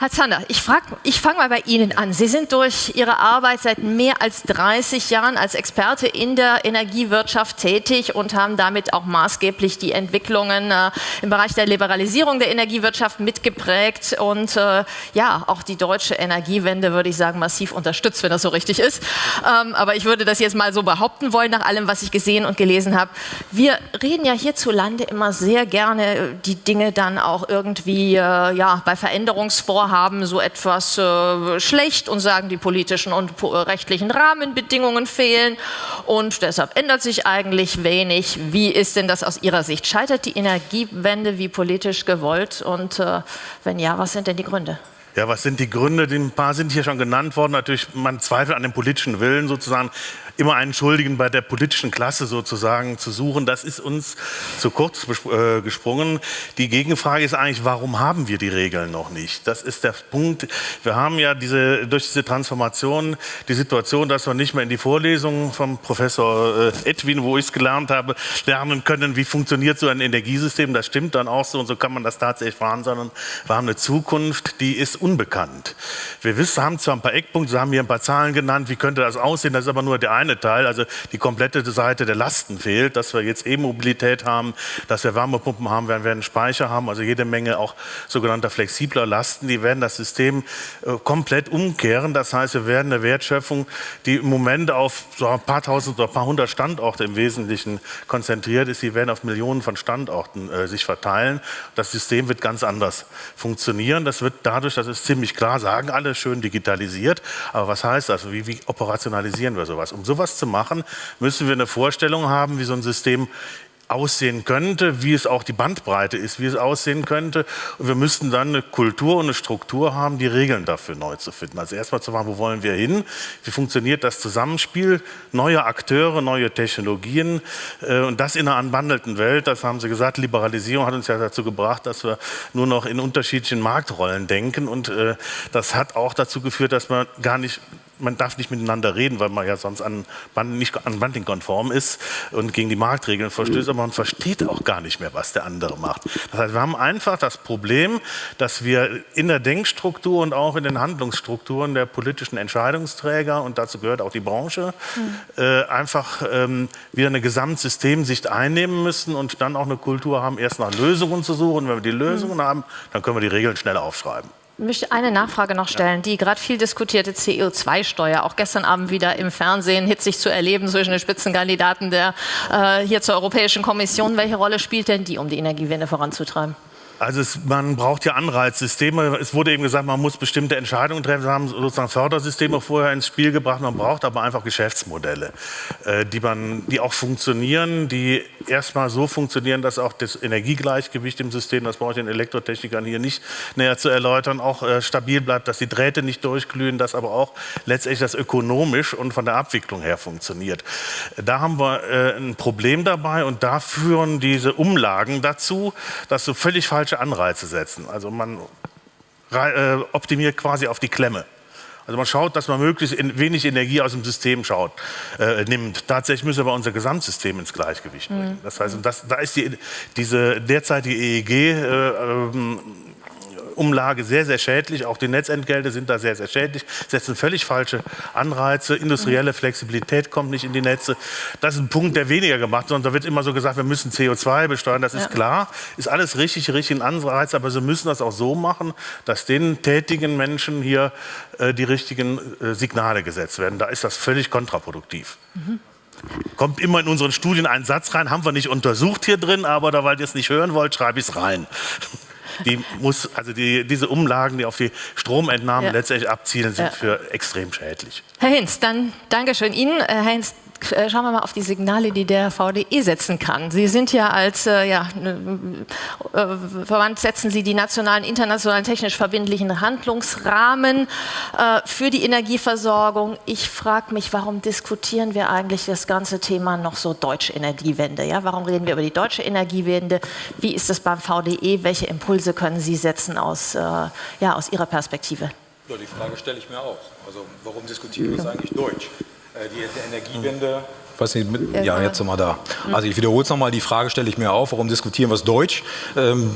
Herr Zander, ich, ich fange mal bei Ihnen an. Sie sind durch Ihre Arbeit seit mehr als 30 Jahren als Experte in der Energiewirtschaft tätig und haben damit auch maßgeblich die Entwicklungen äh, im Bereich der Liberalisierung der Energiewirtschaft mitgeprägt und äh, ja, auch die deutsche Energiewende, würde ich sagen, massiv unterstützt, wenn das so richtig ist. Ähm, aber ich würde das jetzt mal so behaupten wollen, nach allem, was ich gesehen und gelesen habe. Wir reden ja hierzulande immer sehr gerne die Dinge dann auch irgendwie äh, ja, bei Veränderungsvorhaben haben so etwas äh, schlecht und sagen, die politischen und äh, rechtlichen Rahmenbedingungen fehlen und deshalb ändert sich eigentlich wenig. Wie ist denn das aus Ihrer Sicht? Scheitert die Energiewende wie politisch gewollt und äh, wenn ja, was sind denn die Gründe? Ja, was sind die Gründe? Ein paar sind hier schon genannt worden. Natürlich, man zweifelt an dem politischen Willen sozusagen immer einen Schuldigen bei der politischen Klasse sozusagen zu suchen, das ist uns zu kurz äh, gesprungen. Die Gegenfrage ist eigentlich, warum haben wir die Regeln noch nicht? Das ist der Punkt. Wir haben ja diese, durch diese Transformation die Situation, dass wir nicht mehr in die Vorlesungen vom Professor äh, Edwin, wo ich es gelernt habe, lernen können, wie funktioniert so ein Energiesystem. Das stimmt dann auch so und so kann man das tatsächlich fahren, sondern wir haben eine Zukunft, die ist unbekannt. Wir wissen, haben zwar ein paar Eckpunkte, Sie haben hier ein paar Zahlen genannt, wie könnte das aussehen, das ist aber nur der eine eine Teil, also die komplette Seite der Lasten fehlt, dass wir jetzt E-Mobilität haben, dass wir Wärmepumpen haben, wir werden Speicher haben, also jede Menge auch sogenannter flexibler Lasten, die werden das System äh, komplett umkehren. Das heißt, wir werden eine Wertschöpfung, die im Moment auf so ein paar tausend oder ein paar hundert Standorte im Wesentlichen konzentriert ist, die werden auf Millionen von Standorten äh, sich verteilen. Das System wird ganz anders funktionieren. Das wird dadurch, das ist ziemlich klar, sagen alle, schön digitalisiert. Aber was heißt das? Wie, wie operationalisieren wir sowas? Um sowas zu machen, müssen wir eine Vorstellung haben, wie so ein System aussehen könnte, wie es auch die Bandbreite ist, wie es aussehen könnte. Und wir müssten dann eine Kultur und eine Struktur haben, die Regeln dafür neu zu finden. Also erstmal zu fragen, wo wollen wir hin? Wie funktioniert das Zusammenspiel? Neue Akteure, neue Technologien äh, und das in einer anbandelten Welt. Das haben Sie gesagt, Liberalisierung hat uns ja dazu gebracht, dass wir nur noch in unterschiedlichen Marktrollen denken und äh, das hat auch dazu geführt, dass man gar nicht man darf nicht miteinander reden, weil man ja sonst an, nicht an Banding konform ist und gegen die Marktregeln verstößt, aber man versteht auch gar nicht mehr, was der andere macht. Das heißt, wir haben einfach das Problem, dass wir in der Denkstruktur und auch in den Handlungsstrukturen der politischen Entscheidungsträger, und dazu gehört auch die Branche, mhm. äh, einfach ähm, wieder eine Gesamtsystemsicht einnehmen müssen und dann auch eine Kultur haben, erst nach Lösungen zu suchen. Wenn wir die Lösungen mhm. haben, dann können wir die Regeln schnell aufschreiben. Ich möchte eine Nachfrage noch stellen. Die gerade viel diskutierte CO2-Steuer, auch gestern Abend wieder im Fernsehen hitzig zu erleben zwischen den Spitzenkandidaten der äh, hier zur Europäischen Kommission. Welche Rolle spielt denn die, um die Energiewende voranzutreiben? Also es, man braucht ja Anreizsysteme. Es wurde eben gesagt, man muss bestimmte Entscheidungen treffen. Wir haben sozusagen Fördersysteme vorher ins Spiel gebracht. Man braucht aber einfach Geschäftsmodelle, äh, die, man, die auch funktionieren, die erstmal so funktionieren, dass auch das Energiegleichgewicht im System, das brauche ich den Elektrotechnikern hier nicht näher zu erläutern, auch äh, stabil bleibt, dass die Drähte nicht durchglühen, dass aber auch letztendlich das ökonomisch und von der Abwicklung her funktioniert. Da haben wir äh, ein Problem dabei und da führen diese Umlagen dazu, dass so völlig falsch falsche Anreize setzen. Also man äh, optimiert quasi auf die Klemme. Also man schaut, dass man möglichst wenig Energie aus dem System schaut, äh, nimmt. Tatsächlich müssen wir unser Gesamtsystem ins Gleichgewicht bringen. Mhm. Das heißt, das, da ist die, diese derzeitige EEG äh, ähm, Umlage sehr, sehr schädlich. Auch die Netzentgelte sind da sehr, sehr schädlich, setzen völlig falsche Anreize. Industrielle Flexibilität kommt nicht in die Netze. Das ist ein Punkt, der weniger gemacht wird. Da wird immer so gesagt, wir müssen CO2 besteuern. Das ist ja. klar, ist alles richtig, richtig Anreiz. Aber Sie müssen das auch so machen, dass den tätigen Menschen hier äh, die richtigen äh, Signale gesetzt werden. Da ist das völlig kontraproduktiv. Mhm. Kommt immer in unseren Studien ein Satz rein, haben wir nicht untersucht hier drin, aber da, weil ihr es nicht hören wollt, schreibe ich es rein die muss, also die, diese Umlagen, die auf die Stromentnahmen ja. letztendlich abzielen, sind ja. für extrem schädlich. Herr Hinz, dann Dankeschön Ihnen. Herr Hinz, äh, schauen wir mal auf die Signale, die der VDE setzen kann. Sie sind ja als äh, ja, äh, Verband, setzen Sie die nationalen, internationalen, technisch verbindlichen Handlungsrahmen äh, für die Energieversorgung. Ich frage mich, warum diskutieren wir eigentlich das ganze Thema noch so deutsche Energiewende? Ja? Warum reden wir über die deutsche Energiewende? Wie ist es beim VDE? Welche Impulse können Sie setzen aus, äh, ja, aus Ihrer Perspektive? Ja, die Frage stelle ich mir auch. Also warum diskutieren wir es eigentlich Deutsch? Äh, die Energiewende weiß nicht, mit, ja, ja, jetzt sind wir da. Also ich wiederhole es nochmal, die Frage stelle ich mir auf, warum diskutieren wir es Deutsch? Ähm,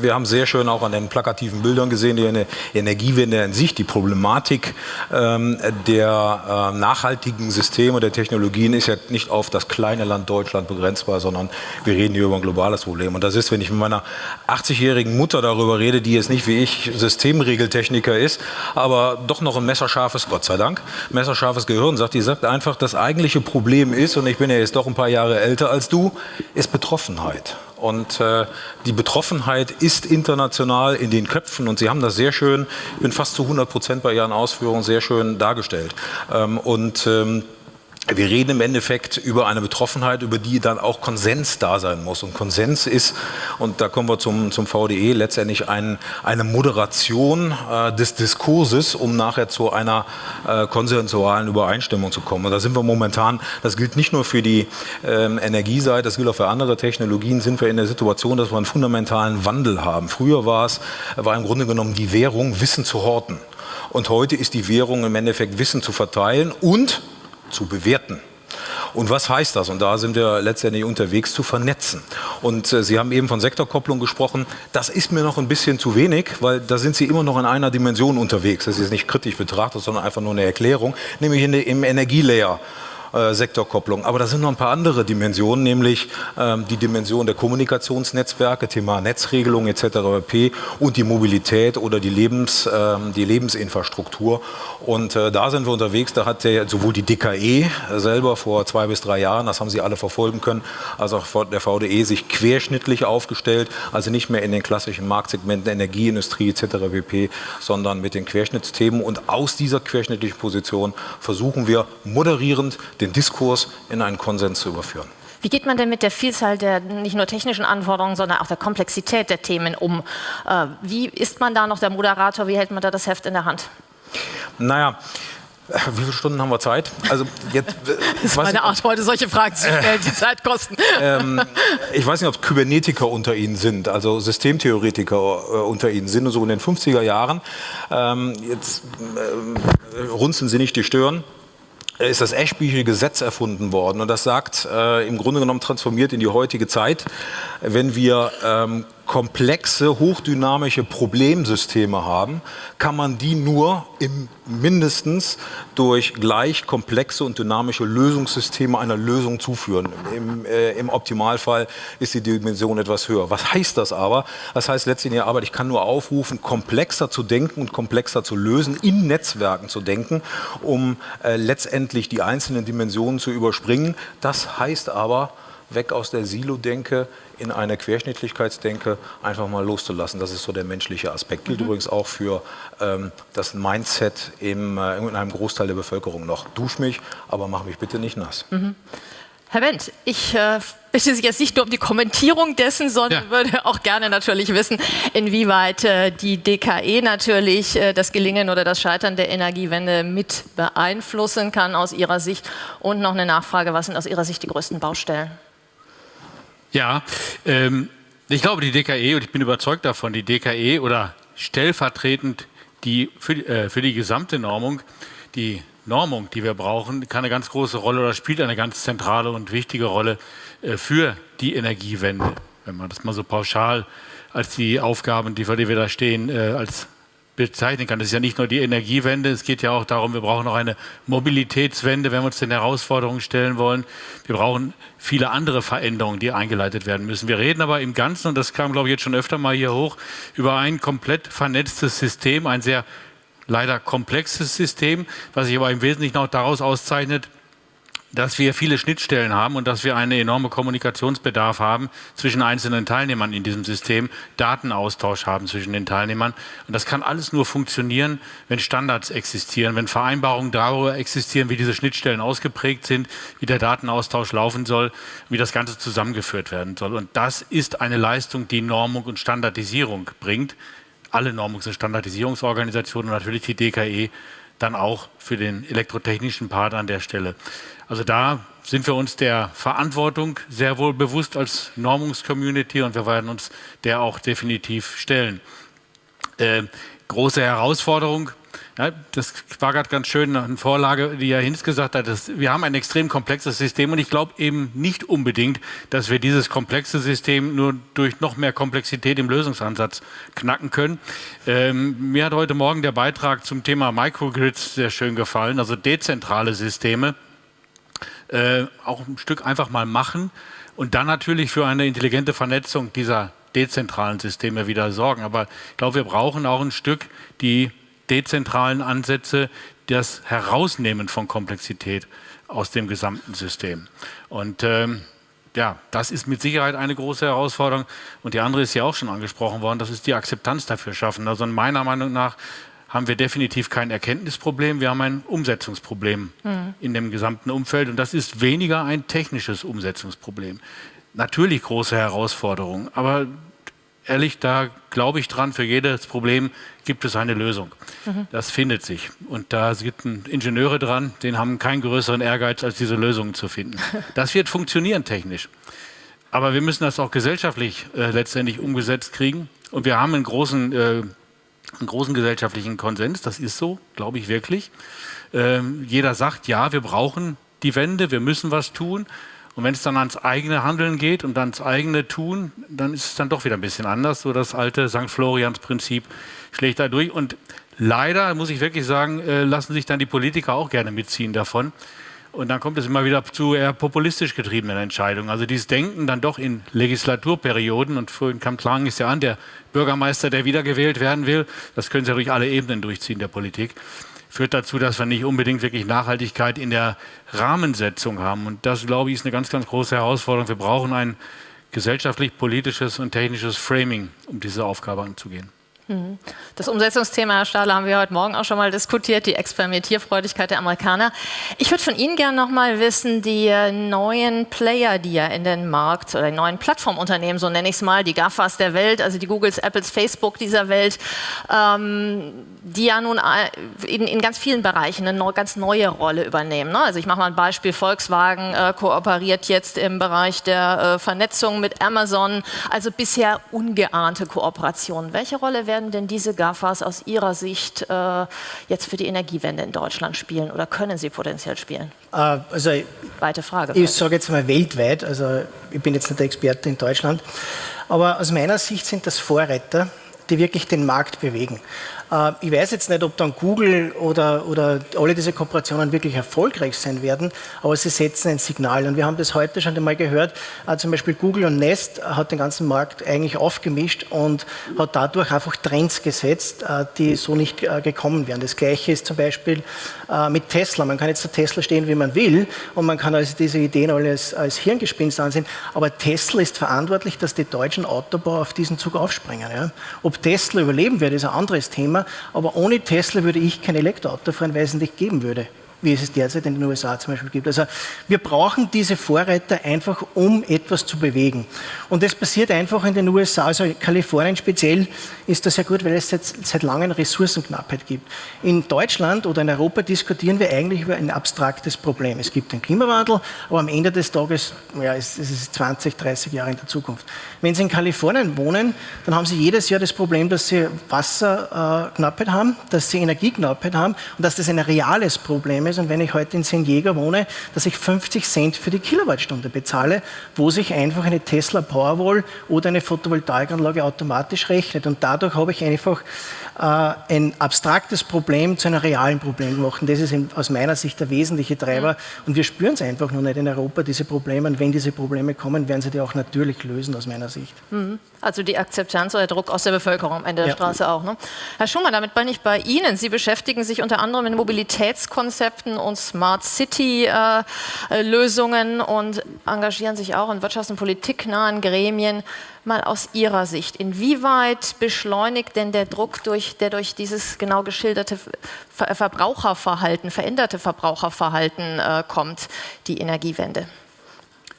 wir haben sehr schön auch an den plakativen Bildern gesehen, die Energiewende in sich, die Problematik ähm, der äh, nachhaltigen Systeme, der Technologien ist ja nicht auf das kleine Land Deutschland begrenzbar, sondern wir reden hier über ein globales Problem. Und das ist, wenn ich mit meiner 80-jährigen Mutter darüber rede, die jetzt nicht wie ich Systemregeltechniker ist, aber doch noch ein messerscharfes, Gott sei Dank, messerscharfes Gehirn sagt, die sagt einfach, das eigentliche Problem ist, und ich bin ja jetzt doch ein paar Jahre älter als du, ist Betroffenheit. Und äh, die Betroffenheit ist international in den Köpfen und Sie haben das sehr schön, ich bin fast zu 100 Prozent bei Ihren Ausführungen sehr schön dargestellt. Ähm, und ähm, wir reden im Endeffekt über eine Betroffenheit, über die dann auch Konsens da sein muss. Und Konsens ist, und da kommen wir zum, zum VDE, letztendlich ein, eine Moderation äh, des Diskurses, um nachher zu einer äh, konsensualen Übereinstimmung zu kommen. Und da sind wir momentan, das gilt nicht nur für die ähm, Energieseite, das gilt auch für andere Technologien, sind wir in der Situation, dass wir einen fundamentalen Wandel haben. Früher war es, war im Grunde genommen die Währung, Wissen zu horten. Und heute ist die Währung im Endeffekt Wissen zu verteilen und zu bewerten. Und was heißt das? Und da sind wir letztendlich unterwegs zu vernetzen. Und äh, Sie haben eben von Sektorkopplung gesprochen. Das ist mir noch ein bisschen zu wenig, weil da sind Sie immer noch in einer Dimension unterwegs. Das ist nicht kritisch betrachtet, sondern einfach nur eine Erklärung, nämlich in im Energielayer. Äh, Sektorkopplung. Aber da sind noch ein paar andere Dimensionen, nämlich ähm, die Dimension der Kommunikationsnetzwerke, Thema Netzregelung etc. pp. und die Mobilität oder die, Lebens, äh, die Lebensinfrastruktur. Und äh, da sind wir unterwegs. Da hat der, sowohl die DKE selber vor zwei bis drei Jahren, das haben Sie alle verfolgen können, als auch der VDE sich querschnittlich aufgestellt, also nicht mehr in den klassischen Marktsegmenten Energieindustrie etc. pp., sondern mit den Querschnittsthemen. Und aus dieser querschnittlichen Position versuchen wir moderierend den Diskurs in einen Konsens zu überführen. Wie geht man denn mit der Vielzahl der nicht nur technischen Anforderungen, sondern auch der Komplexität der Themen um? Äh, wie ist man da noch der Moderator? Wie hält man da das Heft in der Hand? Naja, wie viele Stunden haben wir Zeit? Also jetzt, das ist meine Art, heute solche Fragen zu stellen, die Zeit kosten. Ähm, ich weiß nicht, ob es Kybernetiker unter Ihnen sind, also Systemtheoretiker äh, unter Ihnen sind, so in den 50er Jahren. Ähm, jetzt äh, runzeln Sie nicht die Stirn ist das Eschbücher Gesetz erfunden worden. Und das sagt, äh, im Grunde genommen transformiert in die heutige Zeit, wenn wir ähm, komplexe, hochdynamische Problemsysteme haben, kann man die nur im mindestens durch gleich komplexe und dynamische Lösungssysteme einer Lösung zuführen. Im, äh, Im, Optimalfall ist die Dimension etwas höher. Was heißt das aber? Das heißt der Arbeit, ich kann nur aufrufen, komplexer zu denken und komplexer zu lösen, in Netzwerken zu denken, um äh, letztendlich die einzelnen Dimensionen zu überspringen. Das heißt aber, weg aus der Silo-Denke in eine Querschnittlichkeitsdenke einfach mal loszulassen. Das ist so der menschliche Aspekt. Gilt mhm. übrigens auch für ähm, das Mindset im, äh, in einem Großteil der Bevölkerung noch. Dusch mich, aber mach mich bitte nicht nass. Mhm. Herr Wendt, ich äh, bitte Sie jetzt nicht nur um die Kommentierung dessen, sondern ja. würde auch gerne natürlich wissen, inwieweit äh, die DKE natürlich äh, das Gelingen oder das Scheitern der Energiewende mit beeinflussen kann aus Ihrer Sicht. Und noch eine Nachfrage, was sind aus Ihrer Sicht die größten Baustellen? Ja, ähm, ich glaube, die DKE, und ich bin überzeugt davon, die DKE oder stellvertretend die, für, äh, für die gesamte Normung, die Normung, die wir brauchen, kann eine ganz große Rolle oder spielt eine ganz zentrale und wichtige Rolle äh, für die Energiewende. Wenn man das mal so pauschal als die Aufgaben, die, für die wir da stehen, äh, als bezeichnen kann. Das ist ja nicht nur die Energiewende, es geht ja auch darum, wir brauchen auch eine Mobilitätswende, wenn wir uns den Herausforderungen stellen wollen. Wir brauchen viele andere Veränderungen, die eingeleitet werden müssen. Wir reden aber im Ganzen, und das kam, glaube ich, jetzt schon öfter mal hier hoch, über ein komplett vernetztes System, ein sehr leider komplexes System, was sich aber im Wesentlichen auch daraus auszeichnet, dass wir viele Schnittstellen haben und dass wir einen enormen Kommunikationsbedarf haben zwischen einzelnen Teilnehmern in diesem System, Datenaustausch haben zwischen den Teilnehmern. Und das kann alles nur funktionieren, wenn Standards existieren, wenn Vereinbarungen darüber existieren, wie diese Schnittstellen ausgeprägt sind, wie der Datenaustausch laufen soll, wie das Ganze zusammengeführt werden soll. Und das ist eine Leistung, die Normung und Standardisierung bringt. Alle Normungs- und Standardisierungsorganisationen und natürlich die DKE dann auch für den elektrotechnischen Part an der Stelle. Also da sind wir uns der Verantwortung sehr wohl bewusst als Normungscommunity und wir werden uns der auch definitiv stellen. Äh, große Herausforderung. Ja, das war gerade ganz schön eine Vorlage, die Herr Hinz gesagt hat. Dass wir haben ein extrem komplexes System und ich glaube eben nicht unbedingt, dass wir dieses komplexe System nur durch noch mehr Komplexität im Lösungsansatz knacken können. Ähm, mir hat heute Morgen der Beitrag zum Thema Microgrids sehr schön gefallen, also dezentrale Systeme. Äh, auch ein Stück einfach mal machen und dann natürlich für eine intelligente Vernetzung dieser dezentralen Systeme wieder sorgen. Aber ich glaube, wir brauchen auch ein Stück die dezentralen Ansätze, das Herausnehmen von Komplexität aus dem gesamten System. Und ähm, ja, das ist mit Sicherheit eine große Herausforderung. Und die andere ist ja auch schon angesprochen worden, das ist die Akzeptanz dafür schaffen. Also meiner Meinung nach haben wir definitiv kein Erkenntnisproblem, wir haben ein Umsetzungsproblem mhm. in dem gesamten Umfeld. Und das ist weniger ein technisches Umsetzungsproblem. Natürlich große Herausforderungen, aber ehrlich, da glaube ich dran, für jedes Problem gibt es eine Lösung. Mhm. Das findet sich. Und da sind Ingenieure dran, die haben keinen größeren Ehrgeiz, als diese Lösungen zu finden. Das wird funktionieren technisch. Aber wir müssen das auch gesellschaftlich äh, letztendlich umgesetzt kriegen. Und wir haben einen großen, äh, einen großen gesellschaftlichen Konsens, das ist so, glaube ich wirklich. Ähm, jeder sagt, ja, wir brauchen die Wende, wir müssen was tun. Und wenn es dann ans eigene Handeln geht und ans eigene Tun, dann ist es dann doch wieder ein bisschen anders. So das alte St. Florians-Prinzip schlägt da durch. Und leider, muss ich wirklich sagen, äh, lassen sich dann die Politiker auch gerne mitziehen davon. Und dann kommt es immer wieder zu eher populistisch getriebenen Entscheidungen. Also dieses Denken dann doch in Legislaturperioden, und vorhin kam Klang ist ja an, der Bürgermeister, der wiedergewählt werden will, das können Sie ja durch alle Ebenen durchziehen der Politik führt dazu, dass wir nicht unbedingt wirklich Nachhaltigkeit in der Rahmensetzung haben. Und das, glaube ich, ist eine ganz, ganz große Herausforderung. Wir brauchen ein gesellschaftlich, politisches und technisches Framing, um diese Aufgabe anzugehen. Mhm. Das Umsetzungsthema, Herr Stahler, haben wir heute Morgen auch schon mal diskutiert, die Experimentierfreudigkeit der Amerikaner. Ich würde von Ihnen gerne noch mal wissen, die äh, neuen Player, die ja in den Markt oder die neuen Plattformunternehmen, so nenne ich es mal, die GAFAs der Welt, also die Googles, Apples, Facebook dieser Welt, ähm, die ja nun äh, in, in, ganz vielen Bereichen eine ganz neue Rolle übernehmen. Ne? Also ich mache mal ein Beispiel, Volkswagen äh, kooperiert jetzt im Bereich der äh, Vernetzung mit Amazon, also bisher ungeahnte Kooperationen. Welche Rolle werden denn diese GAFAs aus Ihrer Sicht äh, jetzt für die Energiewende in Deutschland spielen oder können sie potenziell spielen? Äh, also, Weite Frage. Ich sage jetzt mal weltweit, also ich bin jetzt nicht der Experte in Deutschland, aber aus meiner Sicht sind das Vorreiter, die wirklich den Markt bewegen. Äh, ich weiß jetzt nicht, ob dann Google oder, oder alle diese Kooperationen wirklich erfolgreich sein werden, aber sie setzen ein Signal. Und wir haben das heute schon einmal gehört. Äh, zum Beispiel Google und Nest hat den ganzen Markt eigentlich aufgemischt und hat dadurch einfach Trends gesetzt, äh, die so nicht gekommen wären. Das Gleiche ist zum Beispiel mit Tesla. Man kann jetzt zu Tesla stehen, wie man will und man kann also diese Ideen alles als Hirngespinst ansehen, aber Tesla ist verantwortlich, dass die deutschen Autobauer auf diesen Zug aufspringen. Ja. Ob Tesla überleben wird, ist ein anderes Thema. Thema. Aber ohne Tesla würde ich kein Elektroauto fahren, weil es nicht geben würde wie es es derzeit in den USA zum Beispiel gibt. Also wir brauchen diese Vorreiter einfach, um etwas zu bewegen. Und das passiert einfach in den USA, also Kalifornien speziell ist das sehr gut, weil es seit, seit langem Ressourcenknappheit gibt. In Deutschland oder in Europa diskutieren wir eigentlich über ein abstraktes Problem. Es gibt den Klimawandel, aber am Ende des Tages, ja, es, es ist 20, 30 Jahre in der Zukunft. Wenn Sie in Kalifornien wohnen, dann haben Sie jedes Jahr das Problem, dass Sie Wasserknappheit haben, dass Sie Energieknappheit haben und dass das ein reales Problem ist. Und wenn ich heute in San Diego wohne, dass ich 50 Cent für die Kilowattstunde bezahle, wo sich einfach eine Tesla Powerwall oder eine Photovoltaikanlage automatisch rechnet. Und dadurch habe ich einfach äh, ein abstraktes Problem zu einem realen Problem gemacht. Und das ist aus meiner Sicht der wesentliche Treiber. Und wir spüren es einfach noch nicht in Europa, diese Probleme. Und wenn diese Probleme kommen, werden sie die auch natürlich lösen, aus meiner Sicht. Mhm. Also die Akzeptanz oder der Druck aus der Bevölkerung am Ende der ja. Straße auch. Ne? Herr Schumann, damit bin ich bei Ihnen. Sie beschäftigen sich unter anderem mit Mobilitätskonzepten und Smart City-Lösungen äh, und engagieren sich auch in wirtschafts- und politiknahen Gremien mal aus Ihrer Sicht. Inwieweit beschleunigt denn der Druck, durch, der durch dieses genau geschilderte Verbraucherverhalten, veränderte Verbraucherverhalten äh, kommt, die Energiewende?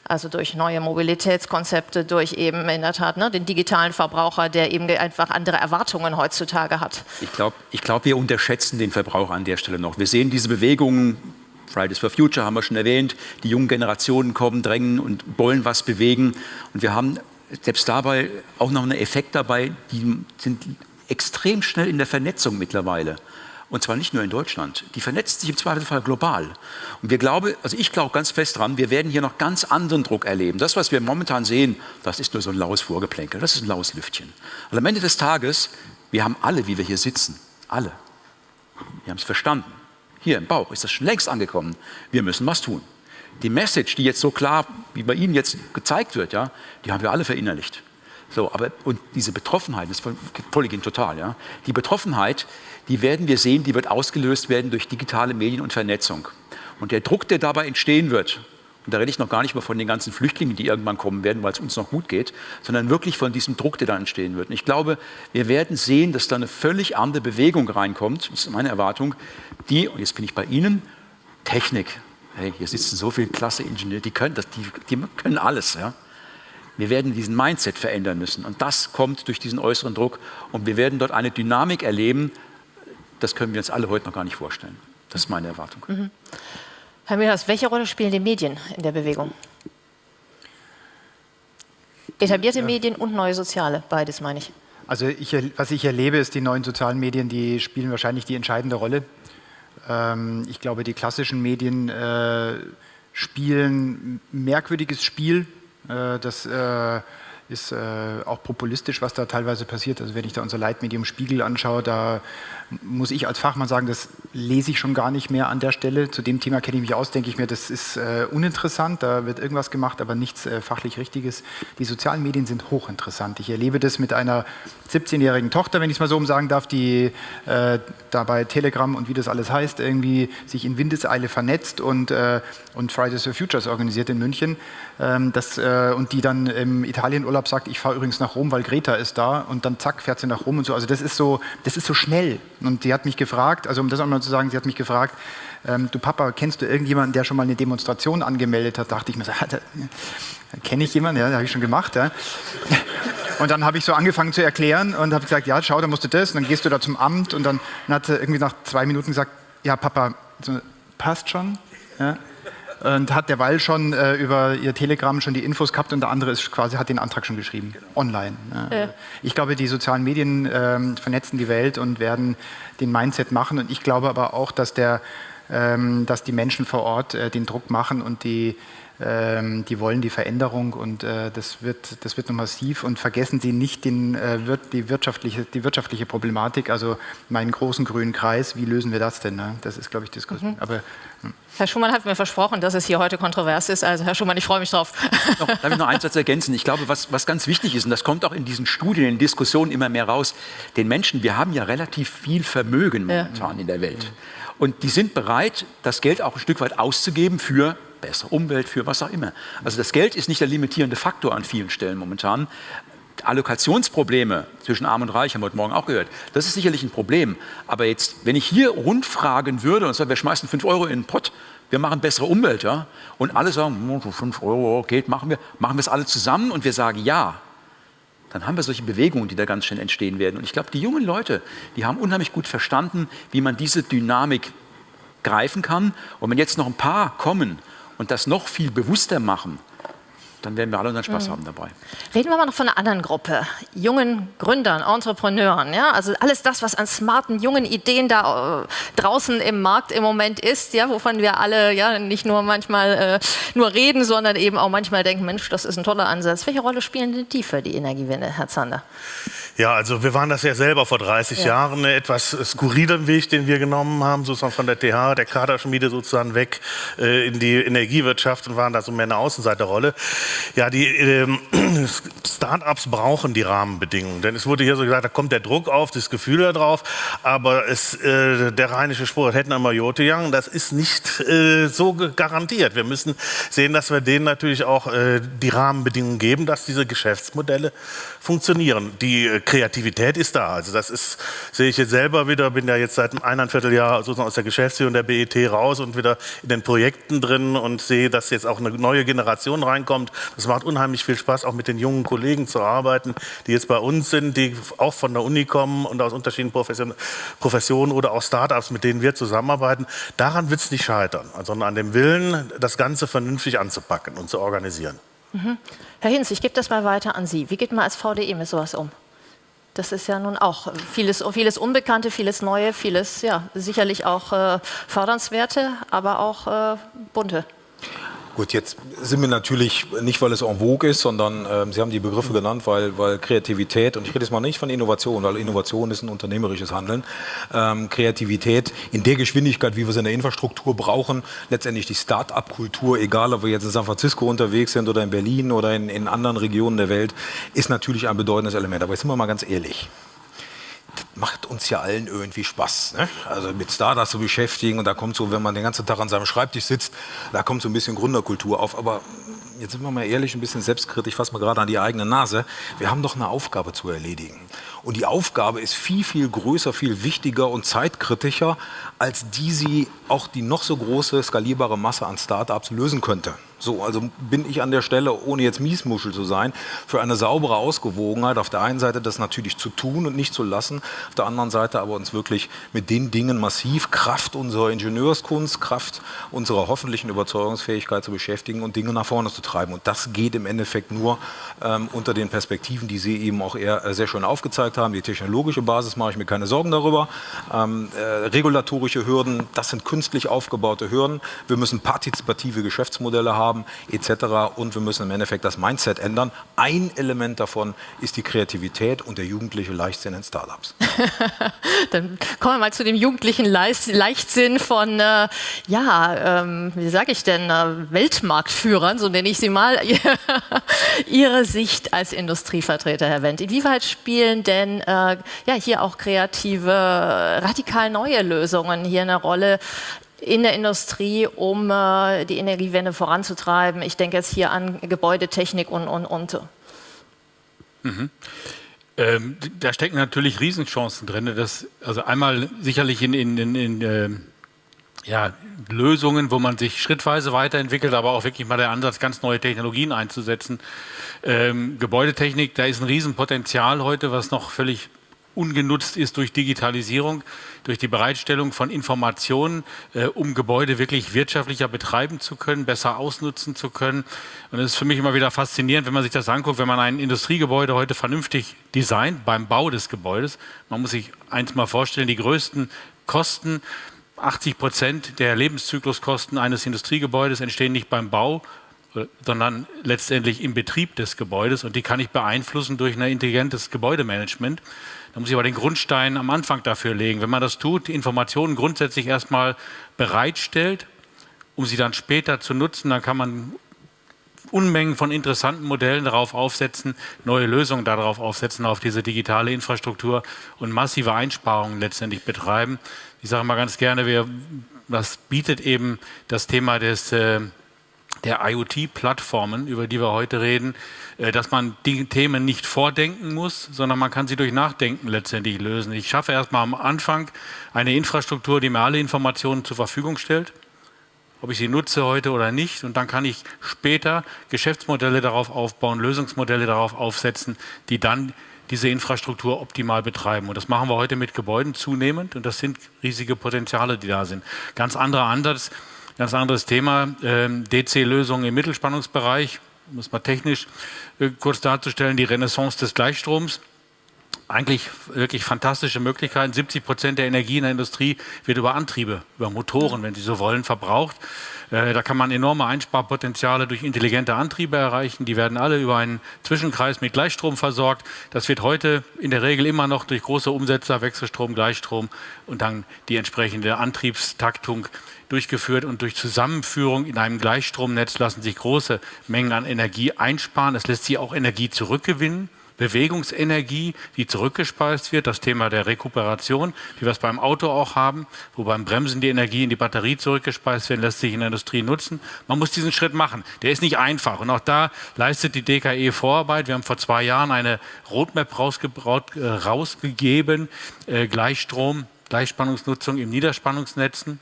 Also durch neue Mobilitätskonzepte, durch eben in der Tat ne, den digitalen Verbraucher, der eben einfach andere Erwartungen heutzutage hat. Ich glaube, ich glaub, wir unterschätzen den Verbraucher an der Stelle noch. Wir sehen diese Bewegungen, Fridays for Future haben wir schon erwähnt, die jungen Generationen kommen, drängen und wollen was bewegen. Und wir haben selbst dabei auch noch einen Effekt dabei, die sind extrem schnell in der Vernetzung mittlerweile. Und zwar nicht nur in Deutschland. Die vernetzt sich im Zweifelsfall global. Und wir glauben, also ich glaube ganz fest dran, wir werden hier noch ganz anderen Druck erleben. Das, was wir momentan sehen, das ist nur so ein laues Vorgeplänkel, das ist ein laues Lüftchen. Und am Ende des Tages, wir haben alle, wie wir hier sitzen, alle, wir haben es verstanden. Hier im Bauch ist das schon längst angekommen. Wir müssen was tun. Die Message, die jetzt so klar wie bei Ihnen jetzt gezeigt wird, ja, die haben wir alle verinnerlicht. So, aber und diese Betroffenheit, das folge Ihnen total, ja. Die Betroffenheit, die werden wir sehen, die wird ausgelöst werden durch digitale Medien und Vernetzung. Und der Druck, der dabei entstehen wird, und da rede ich noch gar nicht mal von den ganzen Flüchtlingen, die irgendwann kommen werden, weil es uns noch gut geht, sondern wirklich von diesem Druck, der da entstehen wird. Und ich glaube, wir werden sehen, dass da eine völlig andere Bewegung reinkommt, das ist meine Erwartung, die, und jetzt bin ich bei Ihnen, Technik. Hey, hier sitzen so viele klasse Ingenieure, die können, das, die, die können alles. Ja? Wir werden diesen Mindset verändern müssen. Und das kommt durch diesen äußeren Druck. Und wir werden dort eine Dynamik erleben, das können wir uns alle heute noch gar nicht vorstellen. Das ist meine Erwartung. Mhm. Herr Müllers, welche Rolle spielen die Medien in der Bewegung? Etablierte ja. Medien und neue soziale, beides meine ich. Also ich, was ich erlebe, ist, die neuen sozialen Medien, die spielen wahrscheinlich die entscheidende Rolle. Ähm, ich glaube, die klassischen Medien äh, spielen merkwürdiges Spiel. Äh, das äh, ist äh, auch populistisch, was da teilweise passiert. Also wenn ich da unser Leitmedium Spiegel anschaue, da muss ich als Fachmann sagen, das lese ich schon gar nicht mehr an der Stelle. Zu dem Thema kenne ich mich aus, denke ich mir, das ist uninteressant, da wird irgendwas gemacht, aber nichts fachlich Richtiges. Die sozialen Medien sind hochinteressant. Ich erlebe das mit einer 17-jährigen Tochter, wenn ich es mal so umsagen darf, die äh, da bei Telegram und wie das alles heißt, irgendwie sich in Windeseile vernetzt und, äh, und Fridays for Futures organisiert in München. Ähm, das, äh, und die dann im Italienurlaub sagt, ich fahre übrigens nach Rom, weil Greta ist da und dann zack, fährt sie nach Rom und so. Also das ist so, das ist so schnell. Und sie hat mich gefragt, also um das auch mal zu sagen, sie hat mich gefragt, ähm, du Papa, kennst du irgendjemanden, der schon mal eine Demonstration angemeldet hat? Dachte ich mir, so, kenne ich jemanden? Ja, habe ich schon gemacht. Ja. Und dann habe ich so angefangen zu erklären und habe gesagt, ja, schau, da musst du das. Und dann gehst du da zum Amt und dann, dann hat sie irgendwie nach zwei Minuten gesagt, ja, Papa, so, passt schon. Ja und hat derweil schon äh, über ihr Telegram schon die Infos gehabt und der andere ist quasi hat den Antrag schon geschrieben, genau. online. Ja. Äh. Ich glaube, die sozialen Medien ähm, vernetzen die Welt und werden den Mindset machen und ich glaube aber auch, dass, der, ähm, dass die Menschen vor Ort äh, den Druck machen und die die wollen die Veränderung und äh, das, wird, das wird noch massiv. Und vergessen Sie nicht den, äh, die, wirtschaftliche, die wirtschaftliche Problematik, also meinen großen grünen Kreis, wie lösen wir das denn? Ne? Das ist, glaube ich, Diskussion. Mhm. Aber, hm. Herr Schumann hat mir versprochen, dass es hier heute kontrovers ist. Also Herr Schumann, ich freue mich drauf. Noch, darf ich noch einen Satz ergänzen? Ich glaube, was, was ganz wichtig ist, und das kommt auch in diesen Studien, in Diskussionen immer mehr raus, den Menschen, wir haben ja relativ viel Vermögen momentan ja. in der Welt. Und die sind bereit, das Geld auch ein Stück weit auszugeben für bessere Umwelt, für was auch immer. Also das Geld ist nicht der limitierende Faktor an vielen Stellen momentan. Allokationsprobleme zwischen Arm und Reich haben wir heute Morgen auch gehört. Das ist sicherlich ein Problem. Aber jetzt, wenn ich hier rundfragen würde und sage, wir schmeißen 5 Euro in den Pott, wir machen bessere Umwelt, ja, und alle sagen, 5 Euro geht, machen wir, machen wir es alle zusammen und wir sagen ja, dann haben wir solche Bewegungen, die da ganz schnell entstehen werden. Und ich glaube, die jungen Leute, die haben unheimlich gut verstanden, wie man diese Dynamik greifen kann. Und wenn jetzt noch ein paar kommen und das noch viel bewusster machen, dann werden wir alle unseren Spaß mhm. haben dabei. Reden wir mal noch von einer anderen Gruppe, jungen Gründern, Entrepreneuren. Ja? Also alles das, was an smarten, jungen Ideen da äh, draußen im Markt im Moment ist, ja, wovon wir alle ja, nicht nur manchmal äh, nur reden, sondern eben auch manchmal denken, Mensch, das ist ein toller Ansatz. Welche Rolle spielen denn die für die Energiewende, Herr Zander? Ja, also wir waren das ja selber vor 30 ja. Jahren, einen etwas skurrilen Weg, den wir genommen haben, sozusagen von der TH, der Kaderschmiede sozusagen weg äh, in die Energiewirtschaft und waren da so mehr eine Außenseiterrolle. Ja, die ähm, Start-ups brauchen die Rahmenbedingungen, denn es wurde hier so gesagt, da kommt der Druck auf, das Gefühl da drauf, aber es, äh, der rheinische Spruch, hätten einmal Jote Young, das ist nicht äh, so garantiert. Wir müssen sehen, dass wir denen natürlich auch äh, die Rahmenbedingungen geben, dass diese Geschäftsmodelle funktionieren. Die äh, Kreativität ist da. Also das ist, sehe ich jetzt selber wieder, bin ja jetzt seit einem Vierteljahr sozusagen aus der Geschäftsführung der BET raus und wieder in den Projekten drin und sehe, dass jetzt auch eine neue Generation reinkommt. Das macht unheimlich viel Spaß, auch mit den jungen Kollegen zu arbeiten, die jetzt bei uns sind, die auch von der Uni kommen und aus unterschiedlichen Professionen oder auch Startups, mit denen wir zusammenarbeiten. Daran wird es nicht scheitern, sondern an dem Willen, das Ganze vernünftig anzupacken und zu organisieren. Mhm. Herr Hinz, ich gebe das mal weiter an Sie. Wie geht man als VDE mit sowas um? Das ist ja nun auch vieles, vieles Unbekannte, vieles Neue, vieles ja sicherlich auch äh, fördernswerte, aber auch äh, bunte. Gut, jetzt sind wir natürlich nicht, weil es en vogue ist, sondern äh, Sie haben die Begriffe genannt, weil, weil Kreativität, und ich rede jetzt mal nicht von Innovation, weil Innovation ist ein unternehmerisches Handeln, ähm, Kreativität in der Geschwindigkeit, wie wir es in der Infrastruktur brauchen, letztendlich die Start-up-Kultur, egal ob wir jetzt in San Francisco unterwegs sind oder in Berlin oder in, in anderen Regionen der Welt, ist natürlich ein bedeutendes Element. Aber jetzt sind wir mal ganz ehrlich macht uns ja allen irgendwie Spaß. Ne? Also mit Startups zu beschäftigen und da kommt so, wenn man den ganzen Tag an seinem Schreibtisch sitzt, da kommt so ein bisschen Gründerkultur auf. Aber jetzt sind wir mal ehrlich, ein bisschen selbstkritisch, fassen wir gerade an die eigene Nase. Wir haben doch eine Aufgabe zu erledigen. Und die Aufgabe ist viel, viel größer, viel wichtiger und zeitkritischer, als die sie auch die noch so große skalierbare Masse an Startups lösen könnte. So, also bin ich an der Stelle, ohne jetzt Miesmuschel zu sein, für eine saubere Ausgewogenheit. Auf der einen Seite das natürlich zu tun und nicht zu lassen, auf der anderen Seite aber uns wirklich mit den Dingen massiv Kraft unserer Ingenieurskunst, Kraft unserer hoffentlichen Überzeugungsfähigkeit zu beschäftigen und Dinge nach vorne zu treiben. Und das geht im Endeffekt nur ähm, unter den Perspektiven, die Sie eben auch eher äh, sehr schön aufgezeigt haben. Die technologische Basis mache ich mir keine Sorgen darüber. Ähm, äh, regulatorische Hürden, das sind künstlich aufgebaute Hürden. Wir müssen partizipative Geschäftsmodelle haben haben etc. Und wir müssen im Endeffekt das Mindset ändern. Ein Element davon ist die Kreativität und der jugendliche Leichtsinn in Startups. Dann kommen wir mal zu dem jugendlichen Leichtsinn von, äh, ja, ähm, wie sage ich denn, äh, Weltmarktführern, so nenne ich sie mal. Ihre Sicht als Industrievertreter, Herr Wendt. Inwieweit spielen denn äh, ja, hier auch kreative, radikal neue Lösungen hier eine Rolle? In der Industrie, um äh, die Energiewende voranzutreiben. Ich denke jetzt hier an Gebäudetechnik und, und, und. Mhm. Ähm, da stecken natürlich Riesenchancen drin. Das, also einmal sicherlich in, in, in, in äh, ja, Lösungen, wo man sich schrittweise weiterentwickelt, aber auch wirklich mal der Ansatz, ganz neue Technologien einzusetzen. Ähm, Gebäudetechnik, da ist ein Riesenpotenzial heute, was noch völlig ungenutzt ist durch Digitalisierung, durch die Bereitstellung von Informationen, äh, um Gebäude wirklich wirtschaftlicher betreiben zu können, besser ausnutzen zu können. Und es ist für mich immer wieder faszinierend, wenn man sich das anguckt, wenn man ein Industriegebäude heute vernünftig designt beim Bau des Gebäudes. Man muss sich eins mal vorstellen, die größten Kosten 80 Prozent der Lebenszykluskosten eines Industriegebäudes entstehen nicht beim Bau, äh, sondern letztendlich im Betrieb des Gebäudes und die kann ich beeinflussen durch ein intelligentes Gebäudemanagement. Da muss ich aber den Grundstein am Anfang dafür legen. Wenn man das tut, Informationen grundsätzlich erstmal bereitstellt, um sie dann später zu nutzen, dann kann man Unmengen von interessanten Modellen darauf aufsetzen, neue Lösungen darauf aufsetzen, auf diese digitale Infrastruktur und massive Einsparungen letztendlich betreiben. Ich sage mal ganz gerne, wir, das bietet eben das Thema des äh, der IoT-Plattformen, über die wir heute reden, äh, dass man die Themen nicht vordenken muss, sondern man kann sie durch Nachdenken letztendlich lösen. Ich schaffe erstmal am Anfang eine Infrastruktur, die mir alle Informationen zur Verfügung stellt, ob ich sie nutze heute oder nicht. Und dann kann ich später Geschäftsmodelle darauf aufbauen, Lösungsmodelle darauf aufsetzen, die dann diese Infrastruktur optimal betreiben. Und das machen wir heute mit Gebäuden zunehmend. Und das sind riesige Potenziale, die da sind. Ganz anderer Ansatz Ganz anderes Thema, ähm, DC-Lösungen im Mittelspannungsbereich, um es mal technisch äh, kurz darzustellen, die Renaissance des Gleichstroms. Eigentlich wirklich fantastische Möglichkeiten. 70 Prozent der Energie in der Industrie wird über Antriebe, über Motoren, wenn Sie so wollen, verbraucht. Äh, da kann man enorme Einsparpotenziale durch intelligente Antriebe erreichen. Die werden alle über einen Zwischenkreis mit Gleichstrom versorgt. Das wird heute in der Regel immer noch durch große Umsetzer, Wechselstrom, Gleichstrom und dann die entsprechende Antriebstaktung durchgeführt und durch Zusammenführung in einem Gleichstromnetz lassen sich große Mengen an Energie einsparen. Es lässt sich auch Energie zurückgewinnen. Bewegungsenergie, die zurückgespeist wird, das Thema der Rekuperation, wie wir es beim Auto auch haben, wo beim Bremsen die Energie in die Batterie zurückgespeist wird, lässt sich in der Industrie nutzen. Man muss diesen Schritt machen. Der ist nicht einfach. Und auch da leistet die DKE Vorarbeit. Wir haben vor zwei Jahren eine Roadmap äh, rausgegeben, äh, Gleichstrom, Gleichspannungsnutzung im Niederspannungsnetzen.